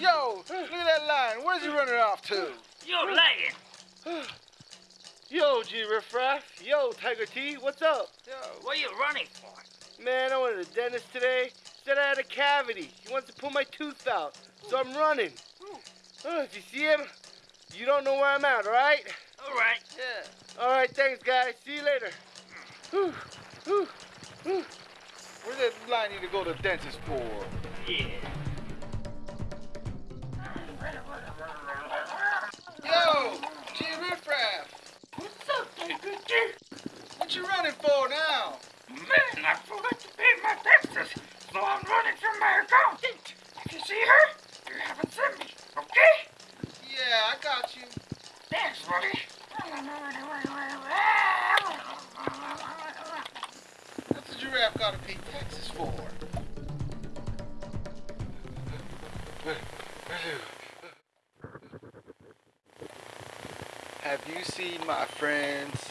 Yo, look at that line. Where's he running off to? You're lying. Yo, G Riffraff. Yo, Tiger T. What's up? Yo, What are you running for? Man, I went to the dentist today. Said I had a cavity. He wants to pull my tooth out. So I'm running. Oh, if you see him, you don't know where I'm at, all right? All right. yeah. All right, thanks, guys. See you later. Whew, whew, whew. Where's that line need to go to the dentist for? Yeah. Tiger What you running for now? Man, I forgot to pay my taxes, so I'm running from my accountant. If you see her, you haven't seen me, okay? Yeah, I got you. Thanks, buddy. What's the giraffe got to pay taxes for? Have you seen my friends?